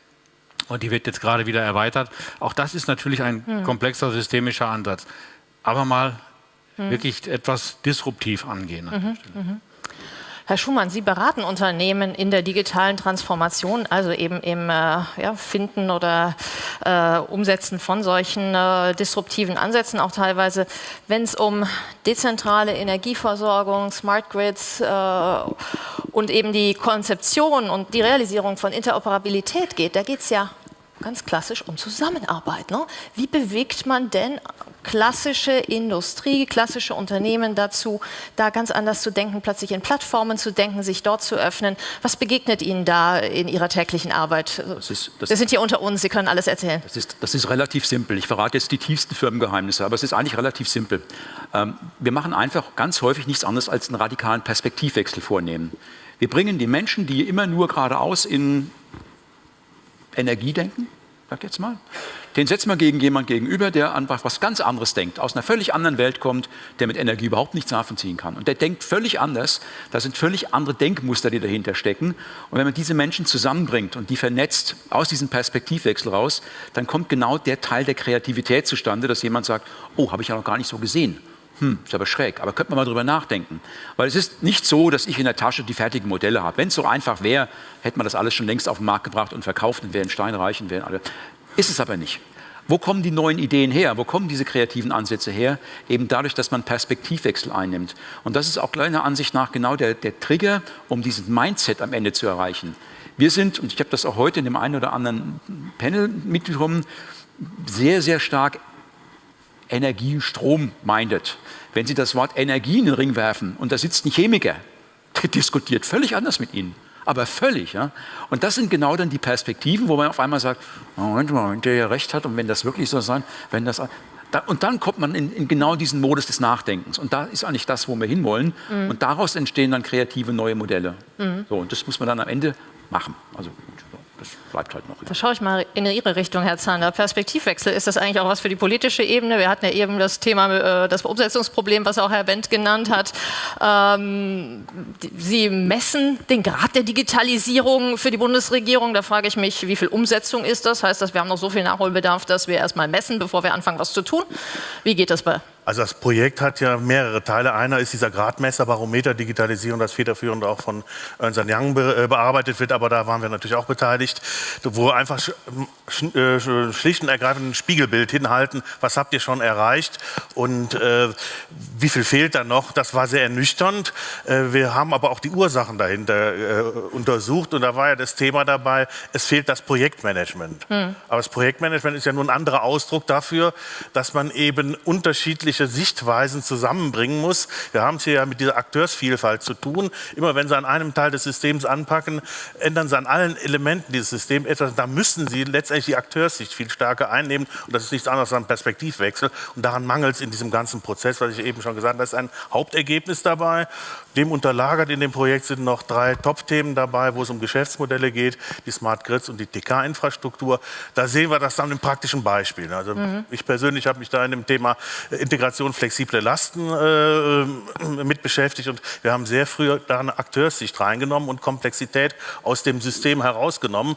Und die wird jetzt gerade wieder erweitert. Auch das ist natürlich ein hm. komplexer systemischer Ansatz. Aber mal hm. wirklich etwas disruptiv angehen. Mhm, mhm. Herr Schumann, Sie beraten Unternehmen in der digitalen Transformation, also eben im äh, ja, Finden oder äh, Umsetzen von solchen äh, disruptiven Ansätzen, auch teilweise, wenn es um dezentrale Energieversorgung, Smart Grids äh, und eben die Konzeption und die Realisierung von Interoperabilität geht. Da geht es ja ganz klassisch um Zusammenarbeit. Ne? Wie bewegt man denn klassische Industrie, klassische Unternehmen dazu, da ganz anders zu denken, plötzlich in Plattformen zu denken, sich dort zu öffnen? Was begegnet Ihnen da in Ihrer täglichen Arbeit? Das ist, das Wir sind hier unter uns, Sie können alles erzählen. Das ist, das ist relativ simpel. Ich verrate jetzt die tiefsten Firmengeheimnisse, aber es ist eigentlich relativ simpel. Ähm, wir machen einfach ganz häufig nichts anderes als einen radikalen Perspektivwechsel vornehmen. Wir bringen die Menschen, die immer nur geradeaus in Energie denken, sag jetzt mal, den setzen wir gegen jemanden gegenüber, der einfach was ganz anderes denkt, aus einer völlig anderen Welt kommt, der mit Energie überhaupt nichts nachvollziehen kann. Und der denkt völlig anders, da sind völlig andere Denkmuster, die dahinter stecken. Und wenn man diese Menschen zusammenbringt und die vernetzt aus diesem Perspektivwechsel raus, dann kommt genau der Teil der Kreativität zustande, dass jemand sagt, oh, habe ich ja noch gar nicht so gesehen hm, ist aber schräg, aber könnte man mal drüber nachdenken. Weil es ist nicht so, dass ich in der Tasche die fertigen Modelle habe. Wenn es so einfach wäre, hätte man das alles schon längst auf den Markt gebracht und verkauft und wären steinreich und wären alle. Ist es aber nicht. Wo kommen die neuen Ideen her? Wo kommen diese kreativen Ansätze her? Eben dadurch, dass man Perspektivwechsel einnimmt. Und das ist auch meiner Ansicht nach genau der, der Trigger, um dieses Mindset am Ende zu erreichen. Wir sind, und ich habe das auch heute in dem einen oder anderen Panel mitbekommen, sehr, sehr stark Energie, Strom minded. Wenn Sie das Wort Energie in den Ring werfen und da sitzt ein Chemiker, der diskutiert völlig anders mit Ihnen. Aber völlig. Ja? Und das sind genau dann die Perspektiven, wo man auf einmal sagt, Moment mal, wenn der ja recht hat und wenn das wirklich so sein, wenn das... Und dann kommt man in, in, genau diesen Modus des Nachdenkens. Und da ist eigentlich das, wo wir hinwollen. Mhm. Und daraus entstehen dann kreative neue Modelle. Mhm. So, und das muss man dann am Ende machen. Also das bleibt halt noch. Da schaue ich mal in Ihre Richtung, Herr Zander. Perspektivwechsel, ist das eigentlich auch was für die politische Ebene? Wir hatten ja eben das Thema, äh, das Umsetzungsproblem, was auch Herr Wendt genannt hat. Ähm, Sie messen den Grad der Digitalisierung für die Bundesregierung. Da frage ich mich, wie viel Umsetzung ist das? Heißt das, wir haben noch so viel Nachholbedarf, dass wir erst mal messen, bevor wir anfangen, was zu tun? Wie geht das bei also das Projekt hat ja mehrere Teile. Einer ist dieser Gradmesser Digitalisierung, das federführend auch von Ernst Young äh, bearbeitet wird, aber da waren wir natürlich auch beteiligt, wo einfach äh, schlicht und ergreifend ein Spiegelbild hinhalten, was habt ihr schon erreicht und äh, wie viel fehlt da noch. Das war sehr ernüchternd. Äh, wir haben aber auch die Ursachen dahinter äh, untersucht und da war ja das Thema dabei, es fehlt das Projektmanagement. Hm. Aber das Projektmanagement ist ja nur ein anderer Ausdruck dafür, dass man eben unterschiedliche unterschiedliche Sichtweisen zusammenbringen muss. Wir haben es hier ja mit dieser Akteursvielfalt zu tun. Immer wenn Sie an einem Teil des Systems anpacken, ändern Sie an allen Elementen dieses Systems etwas. Da müssen Sie letztendlich die Akteurssicht viel stärker einnehmen. Und das ist nichts anderes als ein Perspektivwechsel. Und daran mangelt es in diesem ganzen Prozess, was ich eben schon gesagt habe. Das ist ein Hauptergebnis dabei. Dem unterlagert in dem Projekt sind noch drei Top-Themen dabei, wo es um Geschäftsmodelle geht, die Smart Grids und die TK-Infrastruktur. Da sehen wir das dann im praktischen Beispiel. Also mhm. ich persönlich habe mich da in dem Thema Integration flexible Lasten äh, mit beschäftigt und wir haben sehr früh da eine Akteurssicht reingenommen und Komplexität aus dem System herausgenommen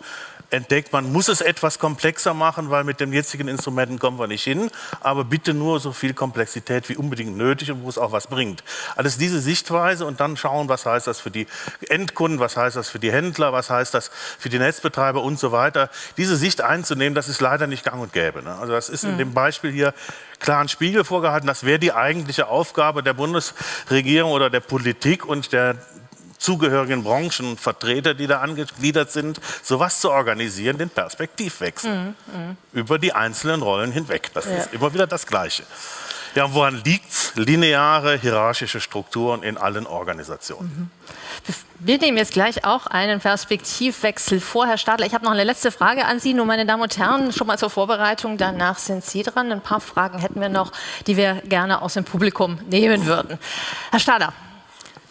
entdeckt, man muss es etwas komplexer machen, weil mit den jetzigen Instrumenten kommen wir nicht hin, aber bitte nur so viel Komplexität wie unbedingt nötig und wo es auch was bringt. Alles diese Sichtweise und dann schauen, was heißt das für die Endkunden, was heißt das für die Händler, was heißt das für die Netzbetreiber und so weiter. Diese Sicht einzunehmen, das ist leider nicht gang und gäbe. Ne? Also das ist in hm. dem Beispiel hier klaren Spiegel vorgehalten. Das wäre die eigentliche Aufgabe der Bundesregierung oder der Politik und der zugehörigen Branchenvertreter, die da angegliedert sind, sowas zu organisieren, den Perspektivwechsel mhm, mh. über die einzelnen Rollen hinweg. Das ja. ist immer wieder das Gleiche. Ja, woran liegt es? Lineare hierarchische Strukturen in allen Organisationen. Mhm. Wir nehmen jetzt gleich auch einen Perspektivwechsel vor. Herr Stadler, ich habe noch eine letzte Frage an Sie, nur meine Damen und Herren, schon mal zur Vorbereitung. Danach sind Sie dran. Ein paar Fragen hätten wir noch, die wir gerne aus dem Publikum nehmen würden. Herr Stadler,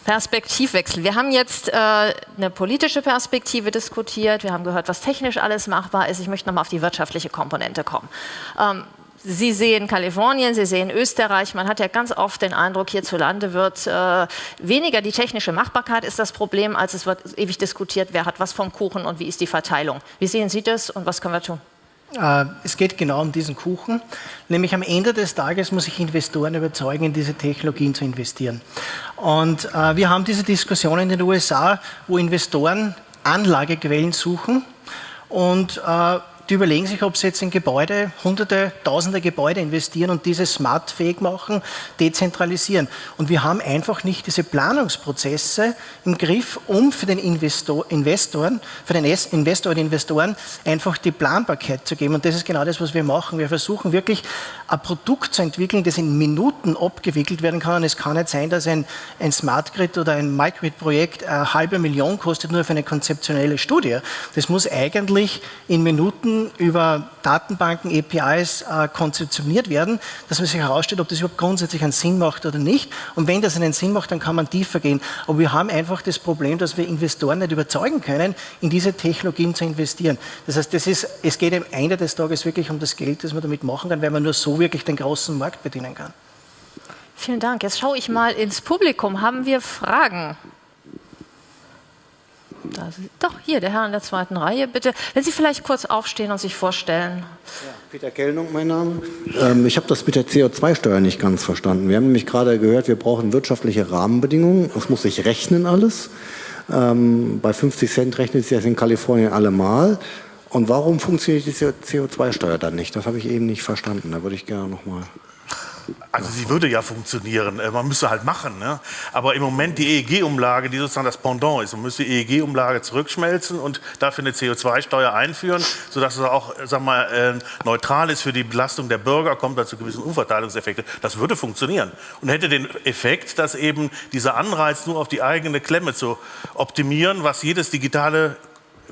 Perspektivwechsel. Wir haben jetzt äh, eine politische Perspektive diskutiert, wir haben gehört, was technisch alles machbar ist. Ich möchte nochmal auf die wirtschaftliche Komponente kommen. Ähm, Sie sehen Kalifornien, Sie sehen Österreich. Man hat ja ganz oft den Eindruck, hierzulande wird äh, weniger die technische Machbarkeit ist das Problem, als es wird ewig diskutiert, wer hat was vom Kuchen und wie ist die Verteilung. Wie sehen Sie das und was können wir tun? Äh, es geht genau um diesen Kuchen, nämlich am Ende des Tages muss ich Investoren überzeugen, in diese Technologien zu investieren. Und äh, wir haben diese Diskussion in den USA, wo Investoren Anlagequellen suchen und äh, die überlegen sich, ob sie jetzt in Gebäude, hunderte, tausende Gebäude investieren und diese smartfähig machen, dezentralisieren. Und wir haben einfach nicht diese Planungsprozesse im Griff, um für den Investor, Investoren, für den Investor und Investoren einfach die Planbarkeit zu geben. Und das ist genau das, was wir machen. Wir versuchen wirklich ein Produkt zu entwickeln, das in Minuten abgewickelt werden kann. Und es kann nicht sein, dass ein, ein Smart Grid oder ein Microgrid-Projekt eine halbe Million kostet, nur für eine konzeptionelle Studie. Das muss eigentlich in Minuten über Datenbanken, APIs äh, konzeptioniert werden, dass man sich herausstellt, ob das überhaupt grundsätzlich einen Sinn macht oder nicht. Und wenn das einen Sinn macht, dann kann man tiefer gehen. Aber wir haben einfach das Problem, dass wir Investoren nicht überzeugen können, in diese Technologien zu investieren. Das heißt, das ist, es geht am Ende des Tages wirklich um das Geld, das man damit machen kann, weil man nur so wirklich den großen Markt bedienen kann. Vielen Dank. Jetzt schaue ich mal ins Publikum. Haben wir Fragen? Doch, hier, der Herr in der zweiten Reihe, bitte. Wenn Sie vielleicht kurz aufstehen und sich vorstellen. Ja, Peter Kellnung, mein Name. Ähm, ich habe das mit der CO2-Steuer nicht ganz verstanden. Wir haben nämlich gerade gehört, wir brauchen wirtschaftliche Rahmenbedingungen. Es muss sich rechnen alles. Ähm, bei 50 Cent rechnet sich das in Kalifornien allemal. Und warum funktioniert die CO2-Steuer dann nicht? Das habe ich eben nicht verstanden. Da würde ich gerne nochmal also sie würde ja funktionieren, äh, man müsste halt machen. Ne? Aber im Moment die EEG-Umlage, die sozusagen das Pendant ist, man müsste die EEG-Umlage zurückschmelzen und dafür eine CO2-Steuer einführen, sodass es auch sag mal, äh, neutral ist für die Belastung der Bürger, kommt dazu gewissen Umverteilungseffekte. Das würde funktionieren und hätte den Effekt, dass eben dieser Anreiz nur auf die eigene Klemme zu optimieren, was jedes digitale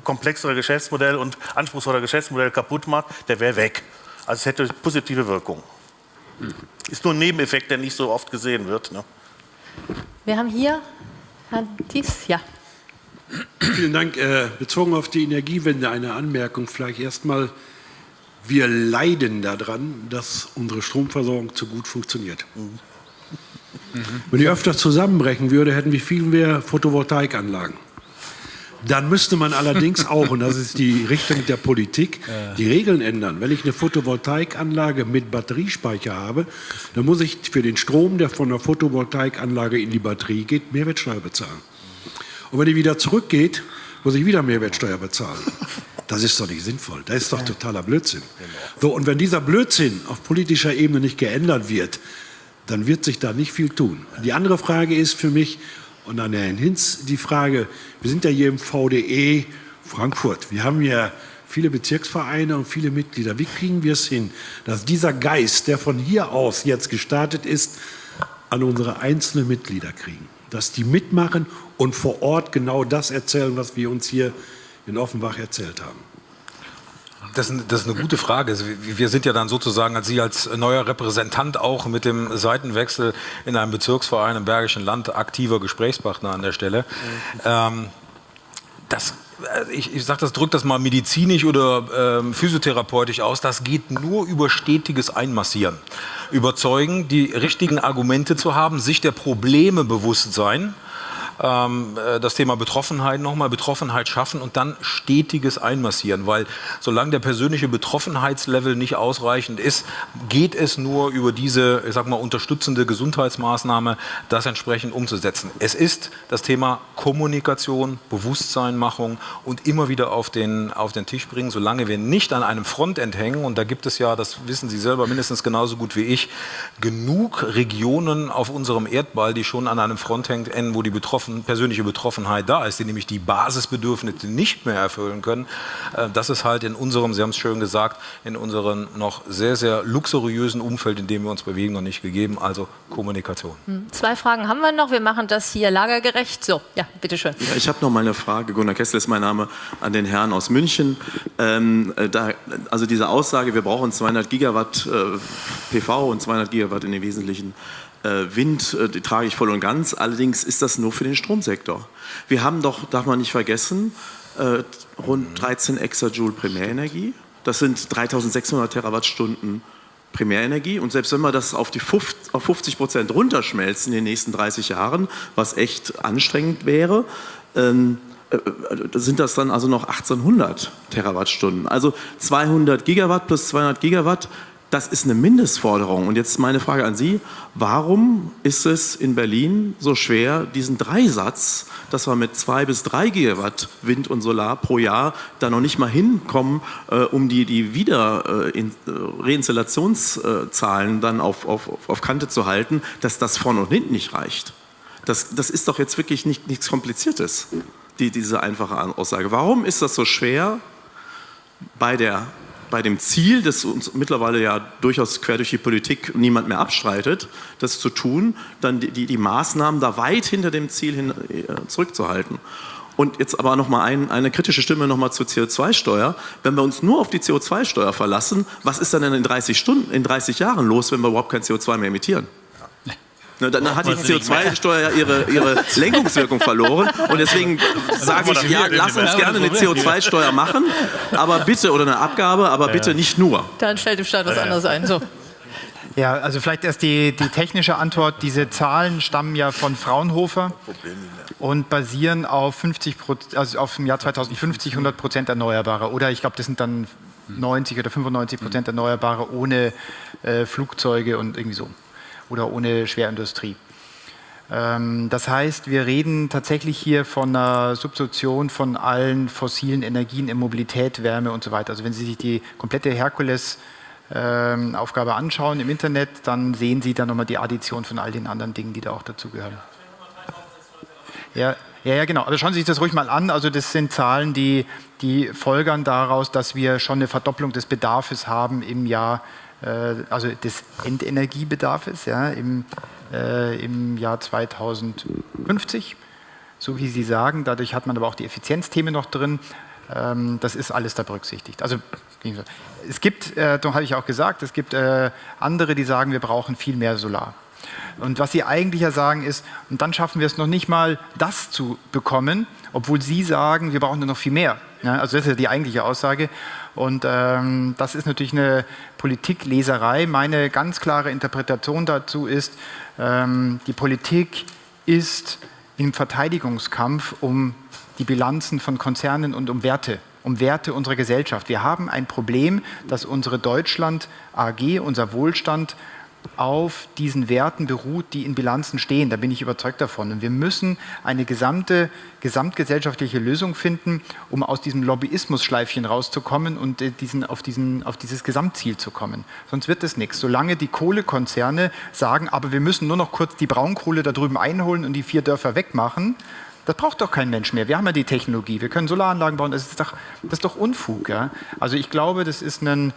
komplexere Geschäftsmodell und anspruchsvolle Geschäftsmodell kaputt macht, der wäre weg. Also es hätte positive Wirkung. Ist nur ein Nebeneffekt, der nicht so oft gesehen wird. Ne? Wir haben hier Herrn Thies, ja. Vielen Dank. Äh, bezogen auf die Energiewende eine Anmerkung. Vielleicht erstmal, wir leiden daran, dass unsere Stromversorgung zu gut funktioniert. Mhm. Wenn die öfter zusammenbrechen würde, hätten wir viel mehr Photovoltaikanlagen. Dann müsste man allerdings auch, und das ist die Richtung der Politik, die Regeln ändern. Wenn ich eine Photovoltaikanlage mit Batteriespeicher habe, dann muss ich für den Strom, der von der Photovoltaikanlage in die Batterie geht, Mehrwertsteuer bezahlen. Und wenn die wieder zurückgeht, muss ich wieder Mehrwertsteuer bezahlen. Das ist doch nicht sinnvoll. Das ist doch totaler Blödsinn. So, und wenn dieser Blödsinn auf politischer Ebene nicht geändert wird, dann wird sich da nicht viel tun. Die andere Frage ist für mich, und an Herrn Hinz die Frage, wir sind ja hier im VDE Frankfurt. Wir haben ja viele Bezirksvereine und viele Mitglieder. Wie kriegen wir es hin, dass dieser Geist, der von hier aus jetzt gestartet ist, an unsere einzelnen Mitglieder kriegen? Dass die mitmachen und vor Ort genau das erzählen, was wir uns hier in Offenbach erzählt haben. Das, das, ist eine gute Frage. Also, wir sind ja dann sozusagen als Sie als neuer Repräsentant auch mit dem Seitenwechsel in einem Bezirksverein im Bergischen Land aktiver Gesprächspartner an der Stelle. Mhm. Ähm, das äh, ich, ich sage das, drückt das mal medizinisch oder ähm, physiotherapeutisch aus, das geht nur über stetiges Einmassieren. Überzeugen, die richtigen Argumente zu haben, sich der Probleme bewusst sein das Thema Betroffenheit nochmal, Betroffenheit schaffen und dann stetiges Einmassieren, weil solange der persönliche Betroffenheitslevel nicht ausreichend ist, geht es nur über diese, ich sag mal, unterstützende Gesundheitsmaßnahme, das entsprechend umzusetzen. Es ist das Thema Kommunikation, Bewusstseinmachung und immer wieder auf den, auf den Tisch bringen, solange wir nicht an einem Frontend hängen, und da gibt es ja, das wissen Sie selber mindestens genauso gut wie ich, genug Regionen auf unserem Erdball, die schon an einem Front hängen, wo die Betroffenen betroffen, persönliche Betroffenheit da ist, die nämlich die Basisbedürfnisse nicht mehr erfüllen können, äh, das ist halt in unserem, Sie haben es schön gesagt, in unserem noch sehr, sehr luxuriösen Umfeld, in dem wir uns bewegen, noch nicht gegeben, also Kommunikation. Hm, zwei Fragen haben wir noch, wir machen das hier lagergerecht. So, ja, bitteschön. Ja, ich habe noch mal eine Frage, Gunnar Kessler ist mein Name, an den Herrn aus München. Ähm, äh, da, also diese Aussage, wir brauchen 200 Gigawatt äh, PV und 200 Gigawatt in den Wesentlichen Wind, äh, die trage ich voll und ganz. Allerdings ist das nur für den Stromsektor. Wir haben doch, darf man nicht vergessen, äh, rund 13 Exajoule Primärenergie. Das sind 3600 Terawattstunden Primärenergie. Und selbst wenn wir das auf, die 50, auf 50 Prozent runterschmelzen in den nächsten 30 Jahren, was echt anstrengend wäre, ähm, äh, sind das dann also noch 1800 Terawattstunden. Also 200 Gigawatt plus 200 Gigawatt, das ist eine Mindestforderung. Und jetzt meine Frage an Sie, warum ist es in Berlin so schwer, diesen Dreisatz, dass wir mit zwei bis drei Gigawatt Wind und Solar pro Jahr da noch nicht mal hinkommen, äh, um die, die Wieder äh, in, äh, Reinstallationszahlen dann auf, auf, auf Kante zu halten, dass das vorne und hinten nicht reicht? Das, das ist doch jetzt wirklich nicht, nichts Kompliziertes die, diese einfache Aussage. Warum ist das so schwer bei, der, bei dem Ziel, das uns mittlerweile ja durchaus quer durch die Politik niemand mehr abstreitet, das zu tun, dann die, die, die Maßnahmen da weit hinter dem Ziel hin, äh, zurückzuhalten? Und jetzt aber noch mal ein, eine kritische Stimme noch mal zur CO2-Steuer. Wenn wir uns nur auf die CO2-Steuer verlassen, was ist dann in 30 Stunden, in 30 Jahren los, wenn wir überhaupt kein CO2 mehr emittieren? Ne, dann hat die CO2-Steuer ihre, ihre Lenkungswirkung verloren. Und deswegen sage ich, ja, lass uns gerne eine CO2-Steuer machen, aber bitte, oder eine Abgabe, aber bitte nicht nur. Dann stellt im Staat was anderes ein. So. Ja, also vielleicht erst die, die technische Antwort. Diese Zahlen stammen ja von Fraunhofer und basieren auf 50 also auf dem Jahr 2050 100 Prozent Erneuerbare. Oder ich glaube, das sind dann 90 oder 95 Prozent Erneuerbare ohne äh, Flugzeuge und irgendwie so oder ohne Schwerindustrie. Ähm, das heißt, wir reden tatsächlich hier von einer Substitution von allen fossilen Energien in Mobilität, Wärme und so weiter. Also wenn Sie sich die komplette Herkules-Aufgabe ähm, anschauen im Internet, dann sehen Sie da nochmal die Addition von all den anderen Dingen, die da auch dazugehören. Ja, ja, ja, genau. Aber schauen Sie sich das ruhig mal an. Also das sind Zahlen, die, die folgern daraus, dass wir schon eine Verdopplung des Bedarfs haben im Jahr also des Endenergiebedarfs ja, im, äh, im Jahr 2050, so wie Sie sagen. Dadurch hat man aber auch die Effizienzthemen noch drin. Ähm, das ist alles da berücksichtigt. Also es gibt, äh, darum habe ich auch gesagt, es gibt äh, andere, die sagen, wir brauchen viel mehr Solar. Und was Sie eigentlich ja sagen ist, und dann schaffen wir es noch nicht mal, das zu bekommen, obwohl Sie sagen, wir brauchen nur noch viel mehr. Ja, also das ist ja die eigentliche Aussage. Und ähm, das ist natürlich eine Politikleserei. Meine ganz klare Interpretation dazu ist, ähm, die Politik ist im Verteidigungskampf um die Bilanzen von Konzernen und um Werte um Werte unserer Gesellschaft. Wir haben ein Problem, dass unsere Deutschland AG, unser Wohlstand auf diesen Werten beruht, die in Bilanzen stehen. Da bin ich überzeugt davon. Und wir müssen eine gesamte, gesamtgesellschaftliche Lösung finden, um aus diesem Lobbyismus-Schleifchen rauszukommen und äh, diesen, auf, diesen, auf dieses Gesamtziel zu kommen. Sonst wird es nichts. Solange die Kohlekonzerne sagen, aber wir müssen nur noch kurz die Braunkohle da drüben einholen und die vier Dörfer wegmachen, das braucht doch kein Mensch mehr. Wir haben ja die Technologie, wir können Solaranlagen bauen, das ist doch, das ist doch Unfug. Ja? Also ich glaube, das ist ein,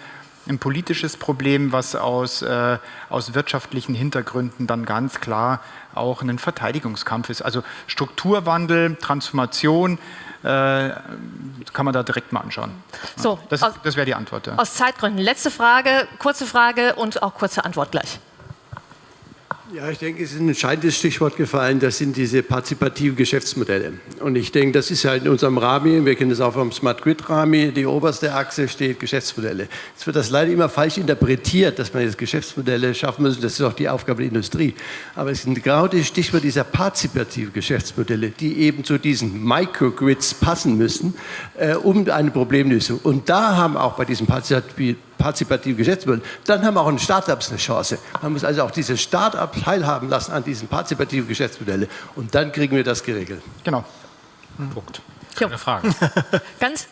ein politisches Problem, was aus, äh, aus wirtschaftlichen Hintergründen dann ganz klar auch ein Verteidigungskampf ist. Also Strukturwandel, Transformation, äh, kann man da direkt mal anschauen. So, das, das wäre die Antwort. Ja. Aus Zeitgründen. Letzte Frage, kurze Frage und auch kurze Antwort gleich. Ja, ich denke, es ist ein entscheidendes Stichwort gefallen, das sind diese partizipativen Geschäftsmodelle. Und ich denke, das ist ja in unserem Rami, wir kennen das auch vom Smart Grid Rami, die oberste Achse steht Geschäftsmodelle. Jetzt wird das leider immer falsch interpretiert, dass man jetzt Geschäftsmodelle schaffen muss, das ist auch die Aufgabe der Industrie. Aber es sind genau die Stichwort dieser partizipativen Geschäftsmodelle, die eben zu diesen Microgrids passen müssen, äh, um eine Problemlösung. Und da haben auch bei diesen partizipativen partizipative Geschäftsmodell, dann haben auch Start-ups eine Chance. Man muss also auch diese Start-ups teilhaben lassen an diesen partizipativen Geschäftsmodellen und dann kriegen wir das geregelt. Genau. Hm. Punkt. Keine Frage. Ganz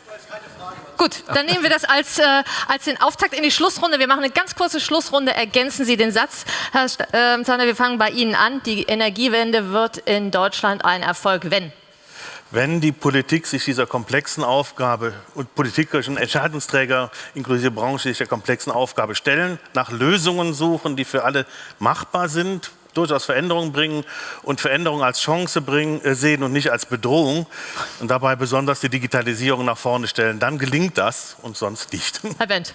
Gut, dann nehmen wir das als, äh, als den Auftakt in die Schlussrunde. Wir machen eine ganz kurze Schlussrunde. Ergänzen Sie den Satz, Herr äh, Zander, wir fangen bei Ihnen an. Die Energiewende wird in Deutschland ein Erfolg, wenn wenn die Politik sich dieser komplexen Aufgabe und politischen Entscheidungsträger inklusive Branche sich der komplexen Aufgabe stellen, nach Lösungen suchen, die für alle machbar sind, durchaus Veränderungen bringen und Veränderungen als Chance bringen, äh, sehen und nicht als Bedrohung und dabei besonders die Digitalisierung nach vorne stellen, dann gelingt das und sonst nicht. Herr Bent.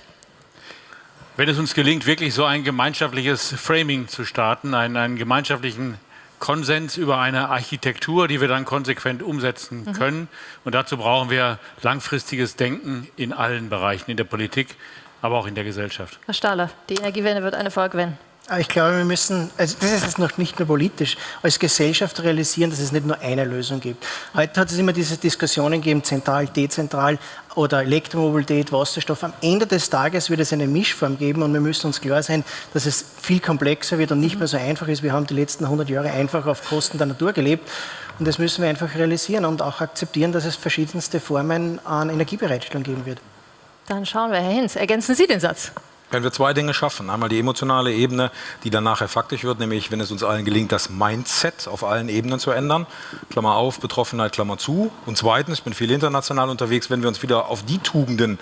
Wenn es uns gelingt, wirklich so ein gemeinschaftliches Framing zu starten, einen, einen gemeinschaftlichen Konsens über eine Architektur, die wir dann konsequent umsetzen mhm. können. Und dazu brauchen wir langfristiges Denken in allen Bereichen, in der Politik, aber auch in der Gesellschaft. Herr Stahler, die Energiewende wird eine Erfolg, wenn? Ich glaube, wir müssen, also das ist jetzt noch nicht nur politisch, als Gesellschaft realisieren, dass es nicht nur eine Lösung gibt. Heute hat es immer diese Diskussionen gegeben, zentral, dezentral oder Elektromobilität, Wasserstoff. Am Ende des Tages wird es eine Mischform geben und wir müssen uns klar sein, dass es viel komplexer wird und nicht mehr so einfach ist. Wir haben die letzten 100 Jahre einfach auf Kosten der Natur gelebt und das müssen wir einfach realisieren und auch akzeptieren, dass es verschiedenste Formen an Energiebereitstellung geben wird. Dann schauen wir, Herr Hinz, ergänzen Sie den Satz. Wenn wir zwei Dinge schaffen, einmal die emotionale Ebene, die dann nachher faktisch wird, nämlich wenn es uns allen gelingt, das Mindset auf allen Ebenen zu ändern, Klammer auf, Betroffenheit, Klammer zu. Und zweitens, ich bin viel international unterwegs, wenn wir uns wieder auf die Tugenden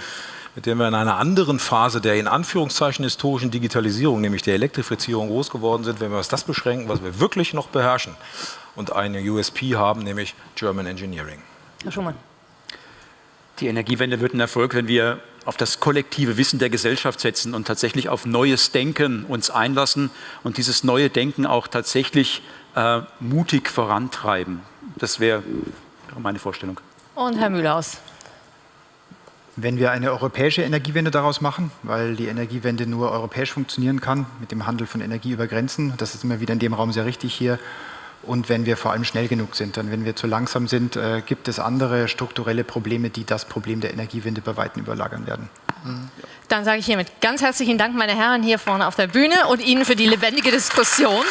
mit denen wir in einer anderen Phase der in Anführungszeichen historischen Digitalisierung, nämlich der Elektrifizierung, groß geworden sind, wenn wir uns das beschränken, was wir wirklich noch beherrschen und eine USP haben, nämlich German Engineering. Herr Schumann. Die Energiewende wird ein Erfolg, wenn wir auf das kollektive Wissen der Gesellschaft setzen und tatsächlich auf neues Denken uns einlassen und dieses neue Denken auch tatsächlich äh, mutig vorantreiben. Das wäre meine Vorstellung. Und Herr Mühlhaus. Wenn wir eine europäische Energiewende daraus machen, weil die Energiewende nur europäisch funktionieren kann, mit dem Handel von Energie über Grenzen, das ist immer wieder in dem Raum sehr richtig hier, und wenn wir vor allem schnell genug sind. Dann, wenn wir zu langsam sind, äh, gibt es andere strukturelle Probleme, die das Problem der Energiewende bei Weitem überlagern werden. Dann sage ich hiermit ganz herzlichen Dank, meine Herren, hier vorne auf der Bühne und Ihnen für die lebendige Diskussion.